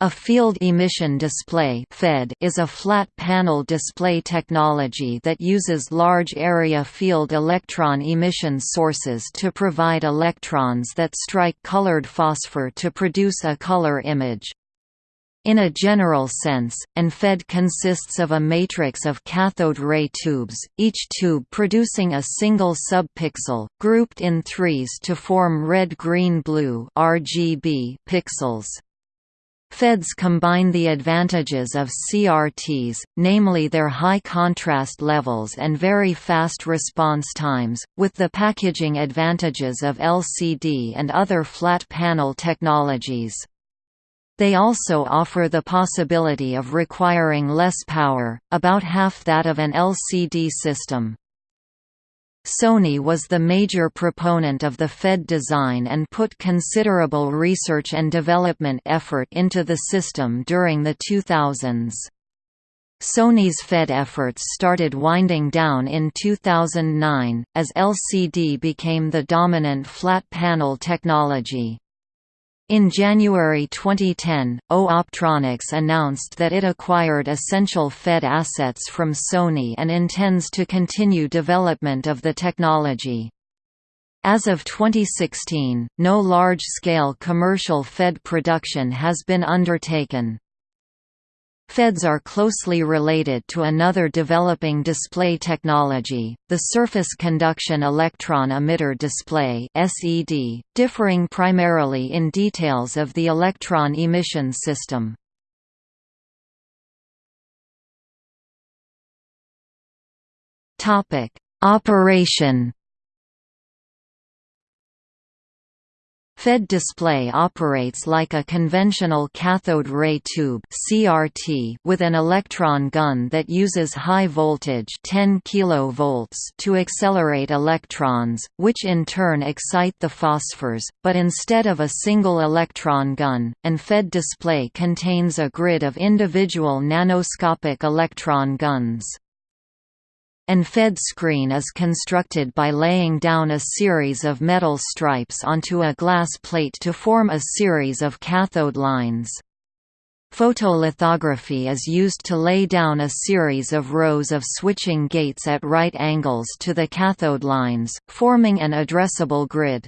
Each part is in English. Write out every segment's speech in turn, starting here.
A field emission display is a flat panel display technology that uses large area field electron emission sources to provide electrons that strike colored phosphor to produce a color image. In a general sense, an FED consists of a matrix of cathode ray tubes, each tube producing a single subpixel, grouped in threes to form red-green-blue (RGB) pixels. FEDs combine the advantages of CRTs, namely their high contrast levels and very fast response times, with the packaging advantages of LCD and other flat panel technologies. They also offer the possibility of requiring less power, about half that of an LCD system. Sony was the major proponent of the FED design and put considerable research and development effort into the system during the 2000s. Sony's FED efforts started winding down in 2009, as LCD became the dominant flat panel technology. In January 2010, AU Optronics announced that it acquired essential Fed assets from Sony and intends to continue development of the technology. As of 2016, no large-scale commercial Fed production has been undertaken. FEDs are closely related to another developing display technology, the surface conduction electron emitter display (SED), differing primarily in details of the electron emission system. Topic: Operation FED display operates like a conventional cathode ray tube (CRT) with an electron gun that uses high voltage 10 kV to accelerate electrons, which in turn excite the phosphors, but instead of a single electron gun, an FED display contains a grid of individual nanoscopic electron guns. An FED screen is constructed by laying down a series of metal stripes onto a glass plate to form a series of cathode lines. Photolithography is used to lay down a series of rows of switching gates at right angles to the cathode lines, forming an addressable grid.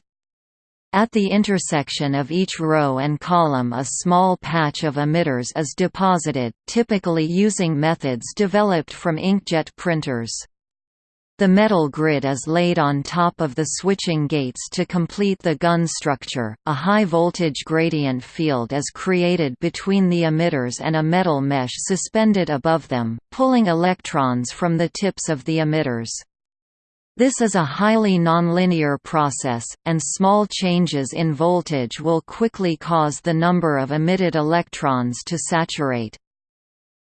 At the intersection of each row and column a small patch of emitters is deposited, typically using methods developed from inkjet printers. The metal grid is laid on top of the switching gates to complete the gun structure. A high voltage gradient field is created between the emitters and a metal mesh suspended above them, pulling electrons from the tips of the emitters. This is a highly nonlinear process, and small changes in voltage will quickly cause the number of emitted electrons to saturate.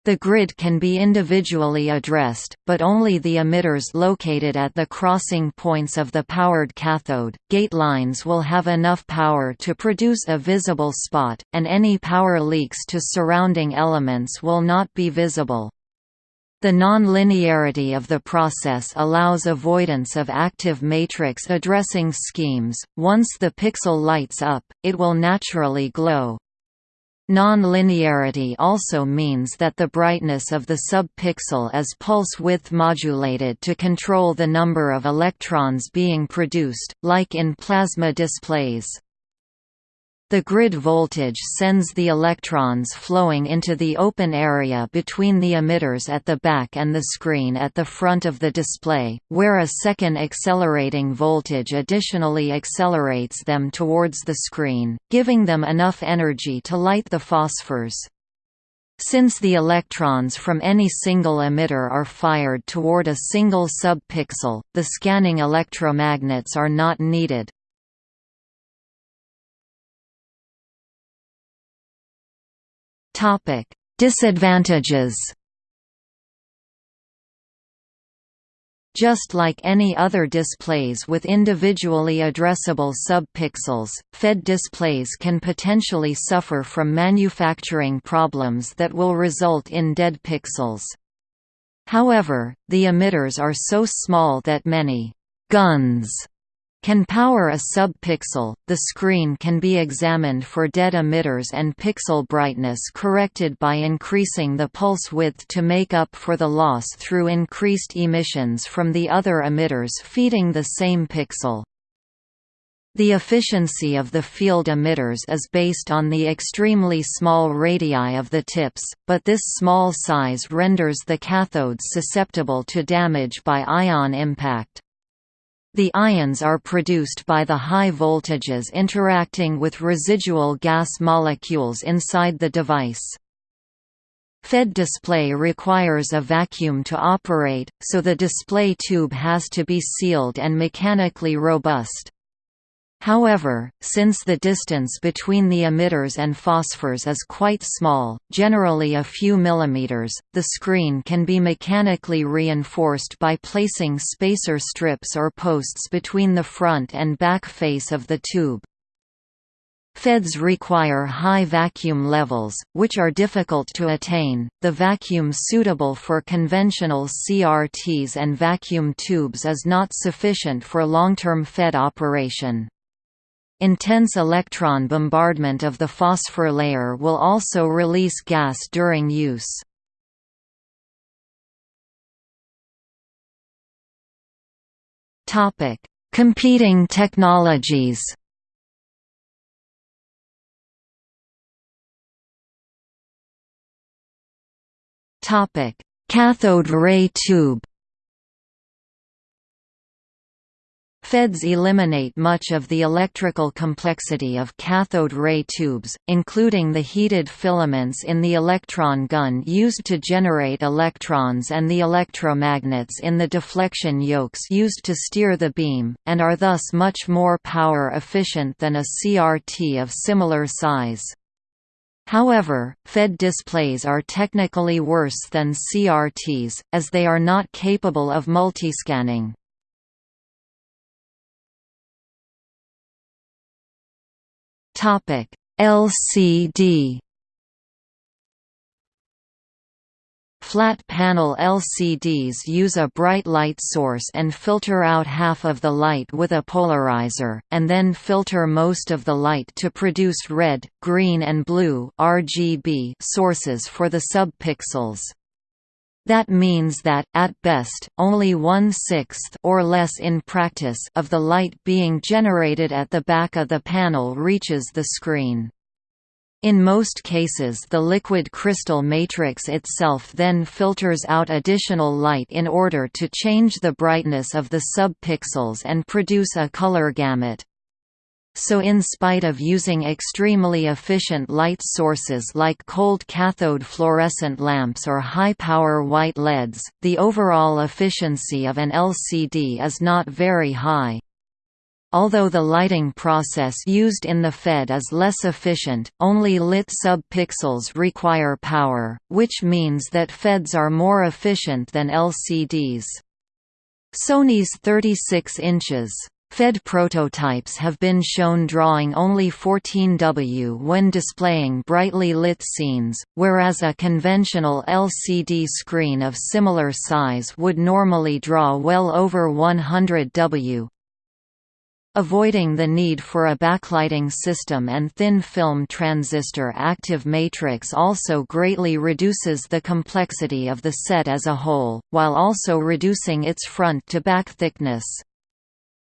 The grid can be individually addressed, but only the emitters located at the crossing points of the powered cathode. Gate lines will have enough power to produce a visible spot, and any power leaks to surrounding elements will not be visible. The non-linearity of the process allows avoidance of active matrix addressing schemes. Once the pixel lights up, it will naturally glow. Non-linearity also means that the brightness of the subpixel is pulse-width modulated to control the number of electrons being produced, like in plasma displays. The grid voltage sends the electrons flowing into the open area between the emitters at the back and the screen at the front of the display, where a second accelerating voltage additionally accelerates them towards the screen, giving them enough energy to light the phosphors. Since the electrons from any single emitter are fired toward a single subpixel, the scanning electromagnets are not needed. Topic: Disadvantages. Just like any other displays with individually addressable subpixels, FED displays can potentially suffer from manufacturing problems that will result in dead pixels. However, the emitters are so small that many «guns» can power a sub-pixel. The screen can be examined for dead emitters and pixel brightness corrected by increasing the pulse width to make up for the loss through increased emissions from the other emitters feeding the same pixel. The efficiency of the field emitters is based on the extremely small radii of the tips, but this small size renders the cathodes susceptible to damage by ion impact. The ions are produced by the high voltages interacting with residual gas molecules inside the device. FED display requires a vacuum to operate, so the display tube has to be sealed and mechanically robust. However, since the distance between the emitters and phosphors is quite small, generally a few millimeters, the screen can be mechanically reinforced by placing spacer strips or posts between the front and back face of the tube. FEDs require high vacuum levels, which are difficult to attain. The vacuum suitable for conventional CRTs and vacuum tubes is not sufficient for long-term FED operation. Intense electron bombardment of the phosphor layer will also release gas during use. Topic: Competing technologies. Topic: Cathode ray tube. FEDs eliminate much of the electrical complexity of cathode ray tubes, including the heated filaments in the electron gun used to generate electrons and the electromagnets in the deflection yokes used to steer the beam, and are thus much more power efficient than a CRT of similar size. However, FED displays are technically worse than CRTs, as they are not capable of multiscanning. Topic: LCD Flat panel LCDs use a bright light source and filter out half of the light with a polarizer, and then filter most of the light to produce red, green and blue RGB sources for the subpixels. That means that, at best, only one-sixth or less in practice of the light being generated at the back of the panel reaches the screen. In most cases the liquid crystal matrix itself then filters out additional light in order to change the brightness of the subpixels and produce a color gamut so in spite of using extremely efficient light sources like cold cathode fluorescent lamps or high-power white LEDs, the overall efficiency of an LCD is not very high. Although the lighting process used in the FED is less efficient, only lit subpixels require power, which means that FEDs are more efficient than LCDs. Sony's 36 inches Fed prototypes have been shown drawing only 14W when displaying brightly lit scenes, whereas a conventional LCD screen of similar size would normally draw well over 100W. Avoiding the need for a backlighting system and thin film transistor active matrix also greatly reduces the complexity of the set as a whole, while also reducing its front-to-back thickness.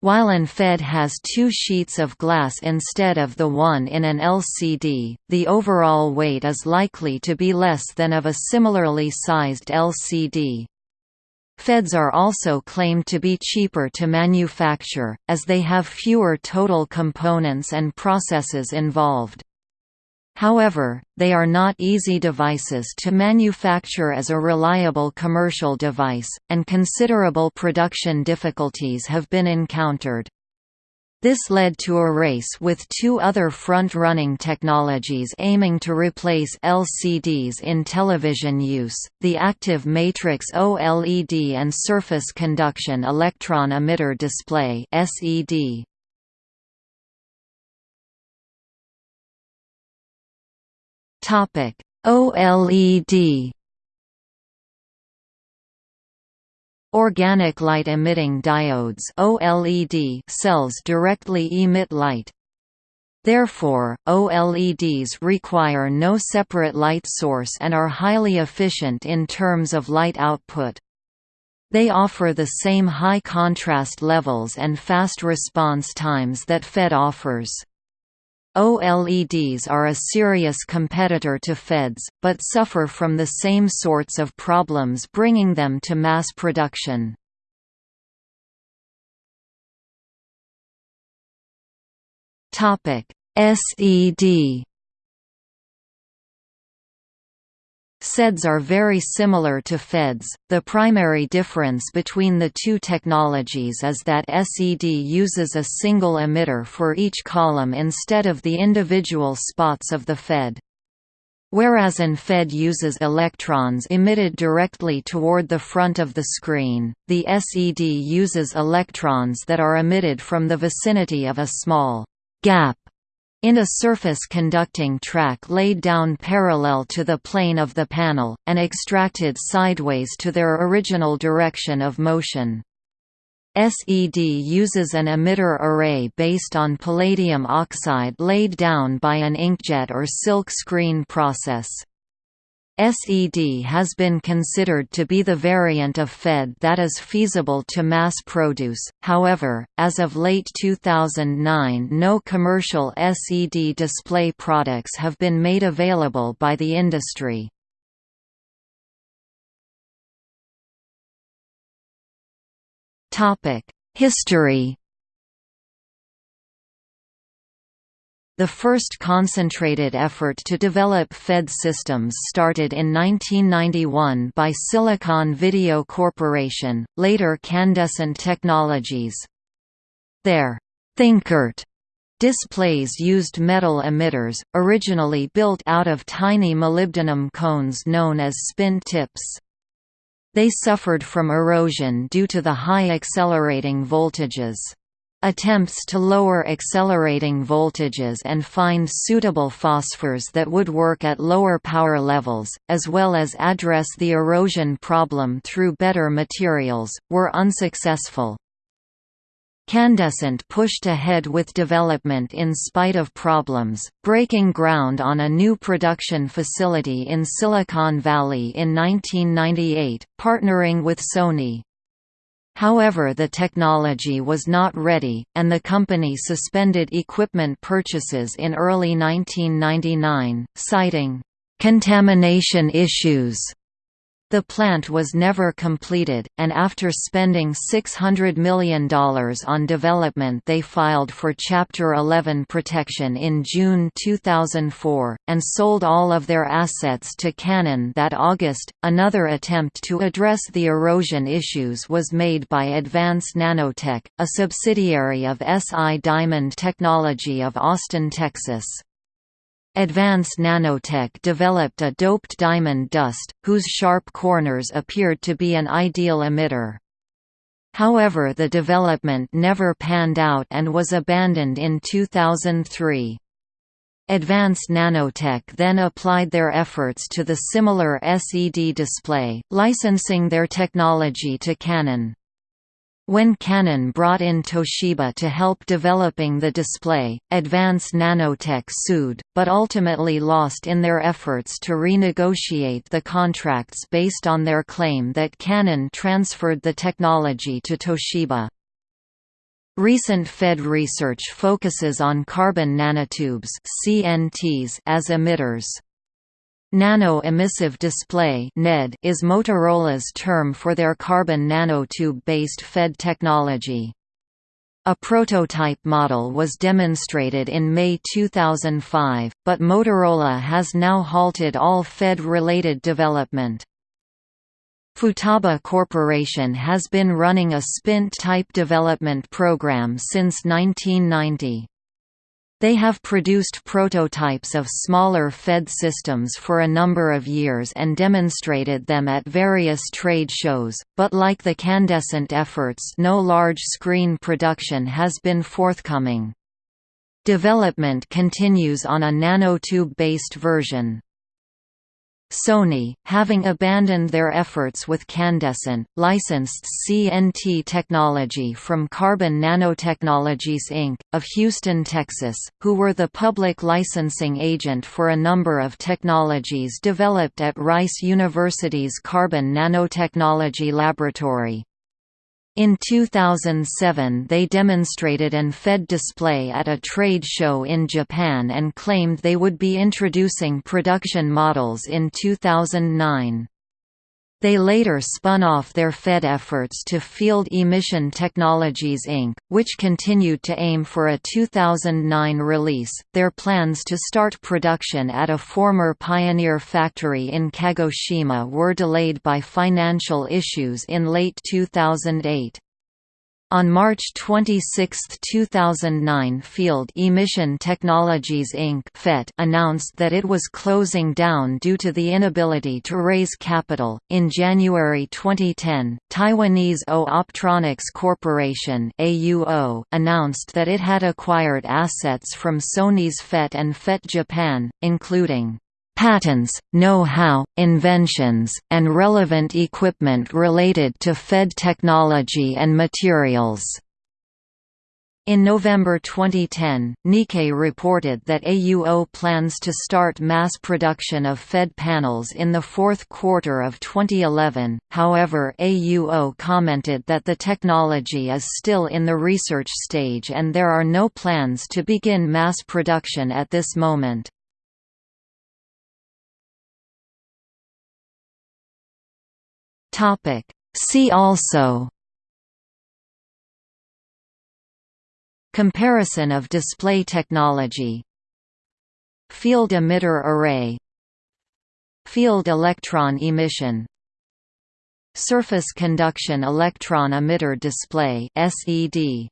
While an FED has two sheets of glass instead of the one in an LCD, the overall weight is likely to be less than of a similarly sized LCD. FEDs are also claimed to be cheaper to manufacture, as they have fewer total components and processes involved. However, they are not easy devices to manufacture as a reliable commercial device, and considerable production difficulties have been encountered. This led to a race with two other front-running technologies aiming to replace LCDs in television use, the active matrix OLED and surface conduction electron emitter display SED. Topic: OLED Organic light-emitting diodes OLED cells directly emit light. Therefore, OLEDs require no separate light source and are highly efficient in terms of light output. They offer the same high contrast levels and fast response times that FED offers. OLEDs are a serious competitor to FEDs, but suffer from the same sorts of problems bringing them to mass production. SED SEDs are very similar to FEDs. The primary difference between the two technologies is that SED uses a single emitter for each column instead of the individual spots of the FED. Whereas an FED uses electrons emitted directly toward the front of the screen, the SED uses electrons that are emitted from the vicinity of a small gap in a surface conducting track laid down parallel to the plane of the panel, and extracted sideways to their original direction of motion. SED uses an emitter array based on palladium oxide laid down by an inkjet or silk screen process. SED has been considered to be the variant of FED that is feasible to mass produce, however, as of late 2009 no commercial SED display products have been made available by the industry. History The first concentrated effort to develop FED systems started in 1991 by Silicon Video Corporation, later Candescent Technologies. Their ThinCRT displays used metal emitters, originally built out of tiny molybdenum cones known as Spindt tips. They suffered from erosion due to the high accelerating voltages. Attempts to lower accelerating voltages and find suitable phosphors that would work at lower power levels, as well as address the erosion problem through better materials, were unsuccessful. Candescent pushed ahead with development in spite of problems, breaking ground on a new production facility in Silicon Valley in 1998, partnering with Sony. However the technology was not ready, and the company suspended equipment purchases in early 1999, citing, "...contamination issues." The plant was never completed, and after spending $600 million on development they filed for Chapter 11 protection in June 2004, and sold all of their assets to Canon that August. Another attempt to address the erosion issues was made by Advance Nanotech, a subsidiary of SI Diamond Technology of Austin, Texas. Advance Nanotech developed a doped diamond dust, whose sharp corners appeared to be an ideal emitter. However the development never panned out and was abandoned in 2003. Advanced Nanotech then applied their efforts to the similar SED display, licensing their technology to Canon. When Canon brought in Toshiba to help developing the display, Advanced Nanotech sued, but ultimately lost in their efforts to renegotiate the contracts based on their claim that Canon transferred the technology to Toshiba. Recent Fed research focuses on carbon nanotubes as emitters. Nano-emissive display is Motorola's term for their carbon nanotube-based FED technology. A prototype model was demonstrated in May 2005, but Motorola has now halted all FED-related development. Futaba Corporation has been running a Spindt-type development program since 1990. They have produced prototypes of smaller Fed systems for a number of years and demonstrated them at various trade shows, but like the Candescent efforts no large-screen production has been forthcoming. Development continues on a nanotube-based version. Sony, having abandoned their efforts with Candescent, licensed CNT technology from Carbon Nanotechnologies Inc., of Houston, Texas, who were the public licensing agent for a number of technologies developed at Rice University's Carbon Nanotechnology Laboratory. In 2007 they demonstrated an FED display at a trade show in Japan and claimed they would be introducing production models in 2009. They later spun off their Fed efforts to Field Emission Technologies Inc., which continued to aim for a 2009 release. Their plans to start production at a former Pioneer factory in Kagoshima were delayed by financial issues in late 2008. On March 26, 2009 Field Emission Technologies Inc. announced that it was closing down due to the inability to raise capital. In January 2010, Taiwanese AU Optronics Corporation AUO announced that it had acquired assets from Sony's FET and FET Japan, including patents, know-how, inventions, and relevant equipment related to Fed technology and materials. In November 2010, Nikkei reported that AUO plans to start mass production of Fed panels in the fourth quarter of 2011, however AUO commented that the technology is still in the research stage and there are no plans to begin mass production at this moment. Topic. See also. Comparison of display technology. Field emitter array. Field electron emission. Surface conduction electron emitter display SED